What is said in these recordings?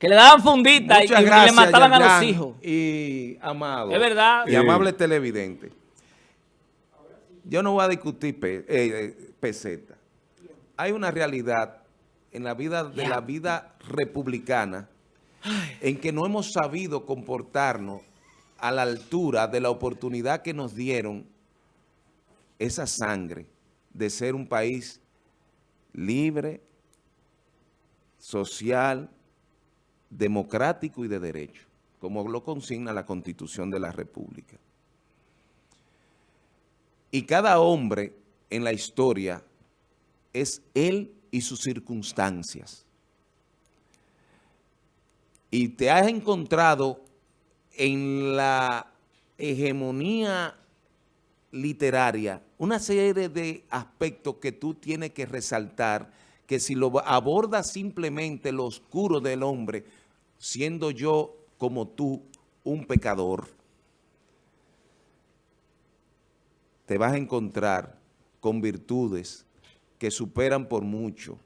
Que le daban fundita y, Muchas y le gracias, mataban a los hijos. Y amado. Es verdad. Y amable televidente. Yo no voy a discutir pe- eh, eh, peseta. Hay una realidad en la vida de la vida republicana en que no hemos sabido comportarnos a la altura de la oportunidad que nos dieron esa sangre de ser un país libre, social, democrático y de derecho, como lo consigna la Constitución de la República. Y cada hombre en la historia es él y sus circunstancias. Y te has encontrado en la hegemonía literaria una serie de aspectos que tú tienes que resaltar, que si lo abordas simplemente lo oscuro del hombre, siendo yo como tú un pecador, te vas a encontrar con virtudes que superan por mucho,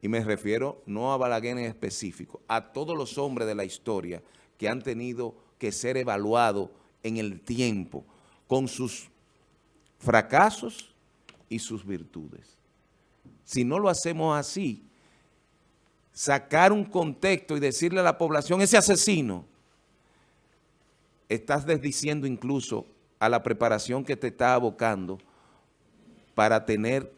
y me refiero no a Balaguer en específico, a todos los hombres de la historia que han tenido que ser evaluados en el tiempo con sus fracasos y sus virtudes. Si no lo hacemos así, sacar un contexto y decirle a la población, ese asesino, estás desdiciendo incluso a la preparación que te está abocando para tener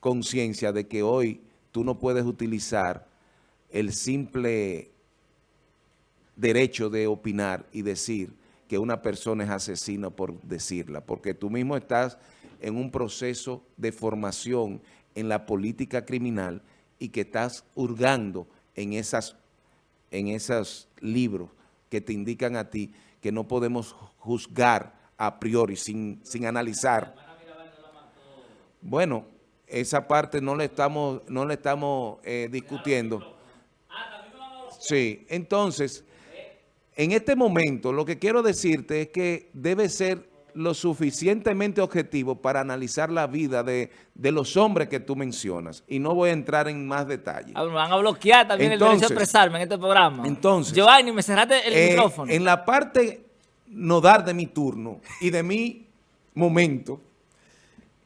conciencia de que hoy tú no puedes utilizar el simple derecho de opinar y decir que una persona es asesina por decirla, porque tú mismo estás en un proceso de formación en la política criminal y que estás hurgando en, esas, en esos libros que te indican a ti que no podemos juzgar a priori sin, sin analizar. Bueno, esa parte no le estamos, no le estamos eh, discutiendo. Sí, entonces, en este momento lo que quiero decirte es que debe ser lo suficientemente objetivo para analizar la vida de, de los hombres que tú mencionas. Y no voy a entrar en más detalles. Ah, Me van a bloquear también el derecho Entonces- a expresarme en este programa. Entonces- Giovanni, me cerraste el Eh, micrófono. En la parte nodal de mi turno y de mi momento,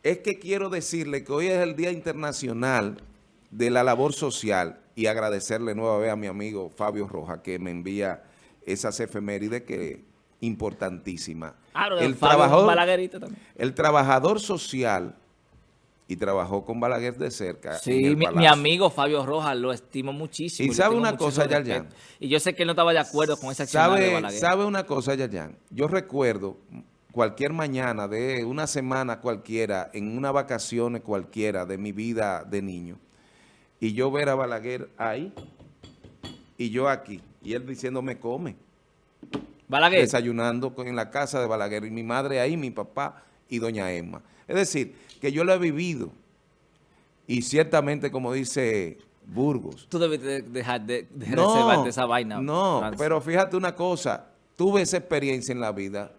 es que quiero decirle que hoy es el Día Internacional de la Labor Social y agradecerle nueva vez a mi amigo Fabio Roja que me envía esas efemérides que importantísima. Claro, el, trabajador, también. el trabajador social y trabajó con Balaguer de cerca. Sí, mi, amigo Fabio Rojas lo estimo muchísimo. Y sabe una cosa, respeto. Y yo sé que él no estaba de acuerdo con esa acción de ¿Sabe, Balaguer. sabe una cosa, Yayan? Yo recuerdo cualquier mañana de una semana cualquiera, en una vacaciones cualquiera de mi vida de niño, y yo ver a Balaguer ahí, y yo aquí, y él diciéndome come, Balaguer. desayunando en la casa de Balaguer, y mi madre ahí, mi papá y doña Emma. Es decir, que yo lo he vivido, y ciertamente, como dice Burgos, Tú debes de- dejar de, de no, reservarte esa vaina. No, Francis. pero fíjate una cosa, tuve esa experiencia en la vida.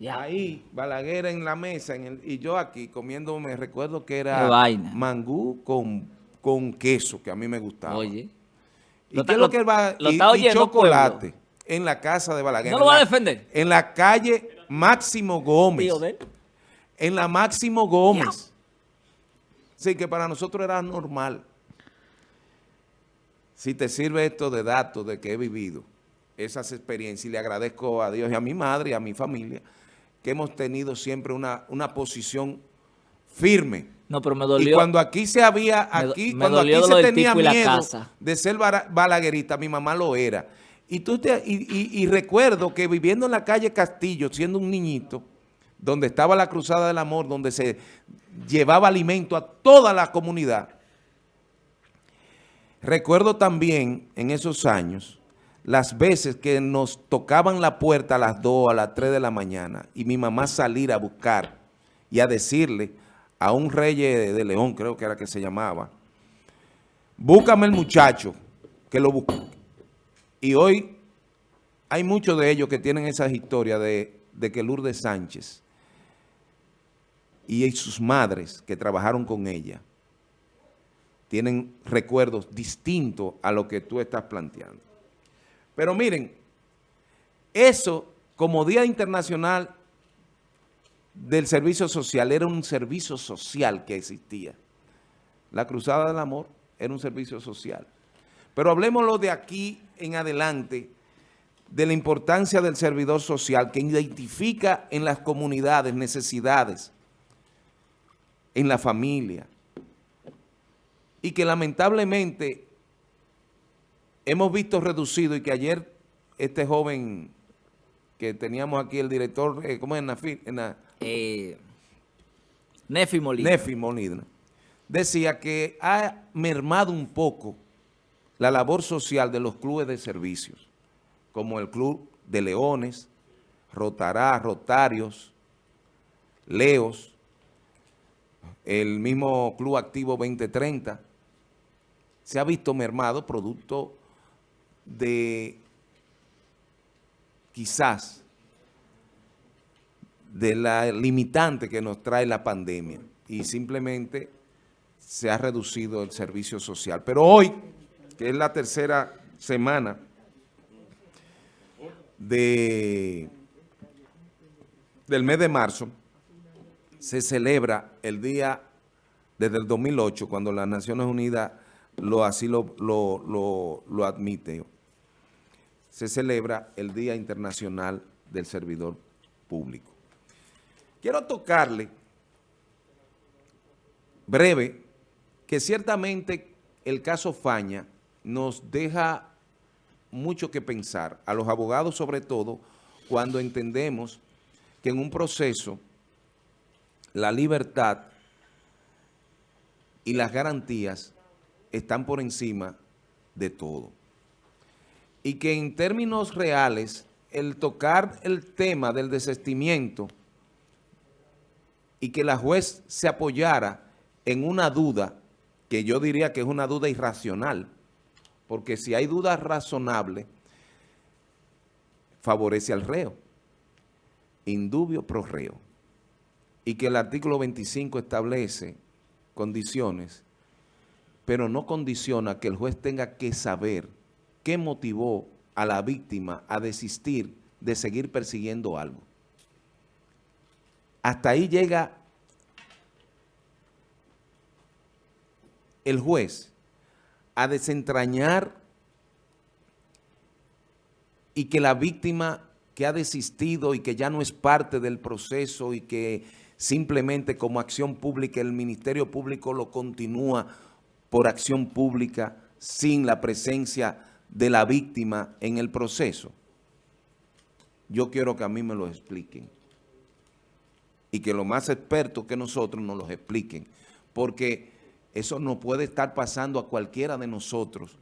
Ya. Ahí, Balaguer en la mesa en el- y yo aquí comiendo, me recuerdo que era vaina. mangú con, con queso, que a mí me gustaba. Oye. ¿Y Lo qué es lo que va? lo y, está y oyendo, chocolate pueblo. En la casa de Balaguer. ¿No lo va a defender? En la calle Máximo Gómez. En la Máximo Gómez. Sí, que para nosotros era normal. Si te sirve esto de datos de que he vivido esas experiencias y le agradezco a Dios y a mi madre y a mi familia que hemos tenido siempre una, una posición firme. No, pero me Y dolió. cuando aquí se había, aquí, me cuando aquí se tenía y miedo de ser balaguerista, mi mamá lo era. Y, tú te, y, recuerdo que viviendo en la calle Castillo, siendo un niñito, donde estaba la Cruzada del Amor, donde se llevaba alimento a toda la comunidad, recuerdo también en esos años las veces que nos tocaban la puerta a las 2, a las 3 de la mañana, y mi mamá salir a buscar y a decirle a un rey de León, creo que era que se llamaba, búscame el muchacho, que lo. Y hoy hay muchos de ellos que tienen esas historias de, de que Lourdes Sánchez y sus madres que trabajaron con ella tienen recuerdos distintos a lo que tú estás planteando. Pero miren, eso como Día Internacional del Servicio Social era un servicio social que existía. La Cruzada del Amor era un servicio social. Pero hablemoslo de aquí en adelante, de la importancia del servidor social que identifica en las comunidades necesidades, en la familia, y que lamentablemente hemos visto reducido y que ayer este joven que teníamos aquí, el director, eh, ¿cómo es? En la, eh, Nefi Molina. Nefi Molina. Decía que ha mermado un poco la labor social de los clubes de servicios, como el Club de Leones, Rotará, Rotarios, Leos, el mismo Club Activo 2030, se ha visto mermado producto de quizás de la limitante que nos trae la pandemia y simplemente se ha reducido el servicio social. Pero hoy, que es la tercera semana de, del mes de marzo, se celebra el día desde el 2008, cuando las Naciones Unidas lo, así lo, lo, lo admite. Se celebra el Día Internacional del Servidor Público. Quiero tocarle breve que ciertamente el caso Faña nos deja mucho que pensar, a los abogados sobre todo, cuando entendemos que en un proceso la libertad y las garantías están por encima de todo. Y que en términos reales, el tocar el tema del desestimiento y que la juez se apoyara en una duda, que yo diría que es una duda irracional, porque si hay duda razonable, favorece al reo, indubio pro reo, y que el artículo 25 establece condiciones, pero no condiciona que el juez tenga que saber qué motivó a la víctima a desistir de seguir persiguiendo algo. Hasta ahí llega el juez a desentrañar y que la víctima que ha desistido y que ya no es parte del proceso y que simplemente como acción pública el Ministerio Público lo continúa por acción pública sin la presencia de la víctima en el proceso. Yo quiero que a mí me lo expliquen y que los más expertos que nosotros nos los expliquen, porque eso no puede estar pasando a cualquiera de nosotros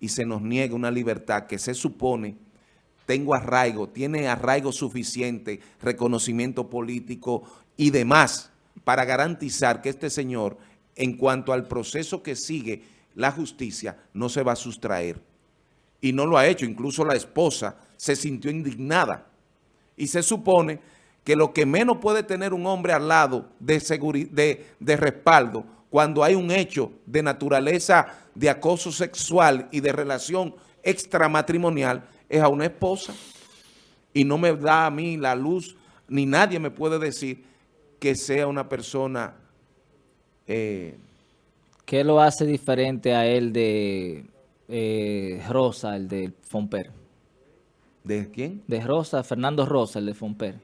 y se nos niega una libertad que se supone tengo arraigo, tiene arraigo suficiente, reconocimiento político y demás para garantizar que este señor, en cuanto al proceso que sigue la justicia, no se va a sustraer. Y no lo ha hecho, incluso la esposa se sintió indignada. Y se supone que lo que menos puede tener un hombre al lado de, de, de respaldo cuando hay un hecho de naturaleza de acoso sexual y de relación extramatrimonial es a una esposa. Y no me da a mí la luz, ni nadie me puede decir que sea una persona... Eh, ¿Qué lo hace diferente a él de eh, Rosa, el de Fomper? ¿De quién? De Rosa, Fernando Rosa, el de Fomper.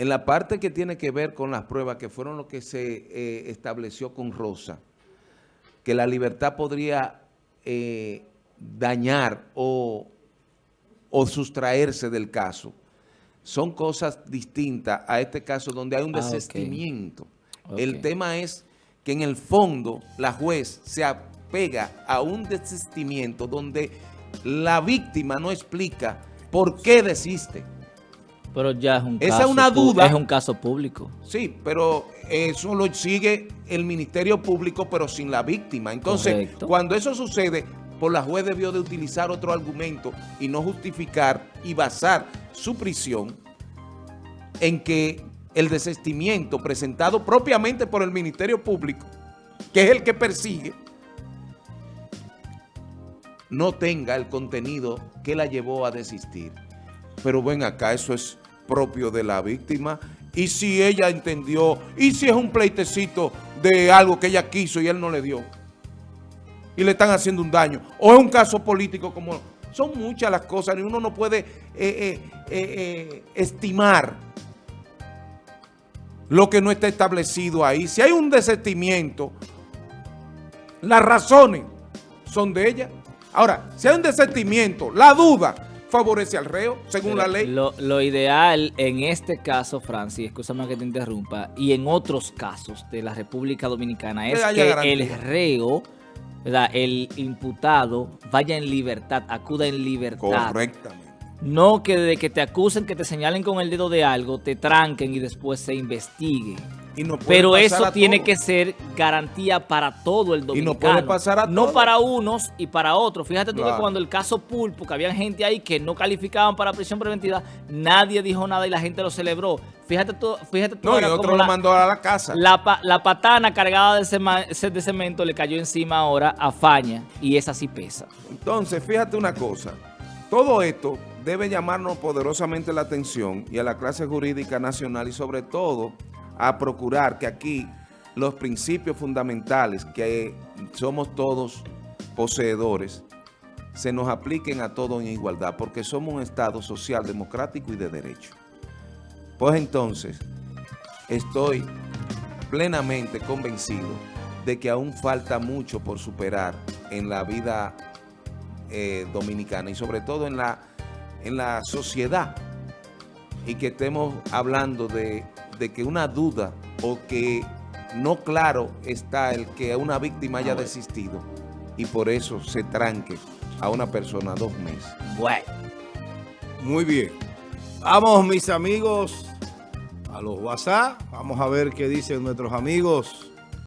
En la parte que tiene que ver con las pruebas, que fueron lo que se eh, estableció con Rosa, que la libertad podría eh, dañar o, sustraerse del caso, son cosas distintas a este caso donde hay un ah, desestimiento. El tema es que en el fondo la juez se apega a un desistimiento donde la víctima no explica por qué desiste. Pero ya es un Esa caso, es una duda. Es un caso público. Sí, pero eso lo sigue el Ministerio Público, pero sin la víctima. Entonces, cuando eso sucede, por la juez debió de utilizar otro argumento y no justificar y basar su prisión en que el desestimiento presentado propiamente por el Ministerio Público que es el que persigue, no tenga el contenido que la llevó a desistir. Pero ven acá, eso es propio de la víctima. Y si ella entendió, y si es un pleitecito de algo que ella quiso y él no le dio, y le están haciendo un daño, o es un caso político como... Son muchas las cosas y uno no puede eh, eh, eh, estimar lo que no está establecido ahí. Si hay un desestimiento, las razones son de ella. Ahora, si hay un desestimiento, la duda favorece al reo, según la ley. Lo, ideal en este caso, Francis, escúchame que te interrumpa, y en otros casos de la República Dominicana, es que el reo, el imputado, vaya en libertad, acuda en libertad. Correctamente. No que de que te acusen, que te señalen con el dedo de algo, te tranquen y después se investigue. Pero eso tiene que ser garantía para todo el dominicano. Y no puede pasar a No para unos y para otros. Fíjate tú que cuando el caso Pulpo, que había gente ahí que no calificaban para prisión preventiva, nadie dijo nada y la gente lo celebró. Fíjate tú, fíjate tú. No, y otro lo mandó a la casa. La, patana cargada de, de cemento le cayó encima ahora a Faña y esa sí pesa. Entonces, fíjate una cosa. Todo esto debe llamarnos poderosamente la atención y a la clase jurídica nacional y sobre todo a procurar que aquí los principios fundamentales que somos todos poseedores se nos apliquen a todos en igualdad porque somos un Estado social, democrático y de derecho. Pues entonces, estoy plenamente convencido de que aún falta mucho por superar en la vida eh, dominicana y sobre todo en la, en la sociedad y que estemos hablando de de que una duda o que no claro está el que una víctima haya desistido y por eso se tranque a una persona dos meses. Bueno. Muy bien. Vamos, mis amigos, a los WhatsApp. Vamos a ver qué dicen nuestros amigos.